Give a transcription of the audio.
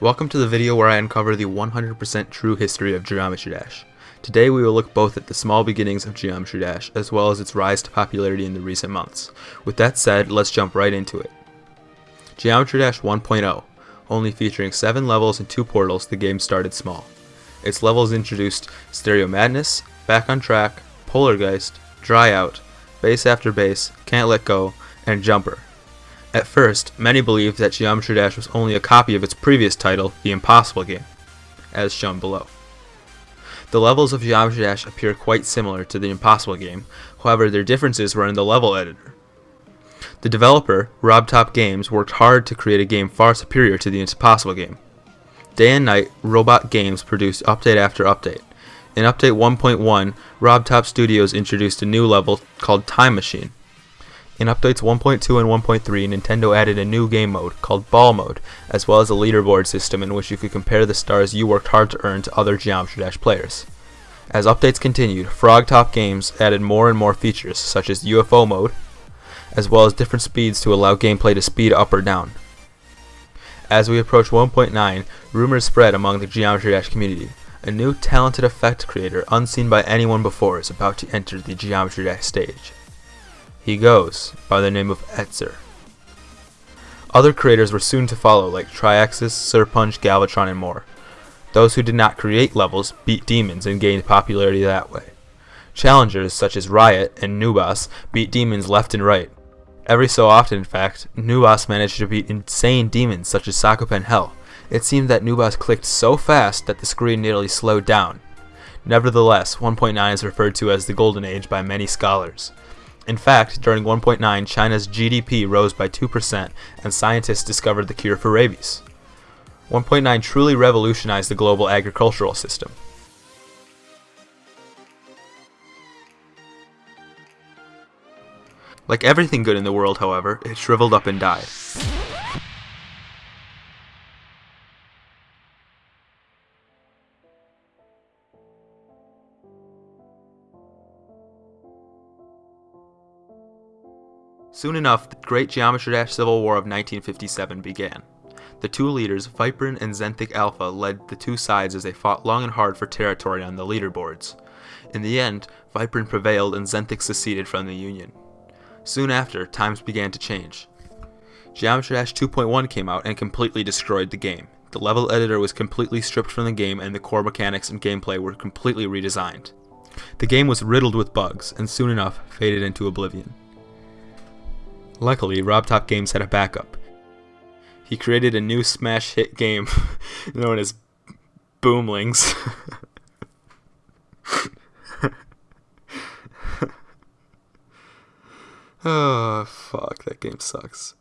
Welcome to the video where I uncover the 100% true history of Geometry Dash. Today we will look both at the small beginnings of Geometry Dash as well as its rise to popularity in the recent months. With that said, let's jump right into it. Geometry Dash 1.0 Only featuring 7 levels and 2 portals, the game started small. Its levels introduced Stereo Madness, Back on Track, Polargeist, Dry Out, Base After Base, Can't Let Go, and Jumper. At first, many believed that Geometry Dash was only a copy of its previous title, The Impossible Game, as shown below. The levels of Geometry Dash appear quite similar to the Impossible Game, however their differences were in the level editor. The developer, RobTop Games, worked hard to create a game far superior to the Impossible Game. Day and night, Robot Games produced update after update. In Update 1.1, RobTop Studios introduced a new level called Time Machine. In updates 1.2 and 1.3, Nintendo added a new game mode called Ball Mode, as well as a leaderboard system in which you could compare the stars you worked hard to earn to other Geometry Dash players. As updates continued, Frogtop Games added more and more features, such as UFO mode, as well as different speeds to allow gameplay to speed up or down. As we approach 1.9, rumors spread among the Geometry Dash community. A new talented effect creator unseen by anyone before is about to enter the Geometry Dash stage. He goes by the name of Etzer. Other creators were soon to follow like Triaxis, Serponge, Galvatron, and more. Those who did not create levels beat demons and gained popularity that way. Challengers such as Riot and Noobas beat demons left and right. Every so often, in fact, Noobas managed to beat insane demons such as Sakupen Hell. It seemed that Noobas clicked so fast that the screen nearly slowed down. Nevertheless, 1.9 is referred to as the Golden Age by many scholars. In fact, during 1.9, China's GDP rose by 2% and scientists discovered the cure for rabies. 1.9 truly revolutionized the global agricultural system. Like everything good in the world, however, it shriveled up and died. Soon enough, the Great Geometry Dash Civil War of 1957 began. The two leaders, Viprin and Xanthic Alpha, led the two sides as they fought long and hard for territory on the leaderboards. In the end, Viprin prevailed and Xanthic seceded from the Union. Soon after, times began to change. Geometry Dash 2.1 came out and completely destroyed the game. The level editor was completely stripped from the game and the core mechanics and gameplay were completely redesigned. The game was riddled with bugs, and soon enough faded into oblivion. Luckily, RobTop Games had a backup. He created a new smash hit game known as Boomlings. oh, fuck, that game sucks.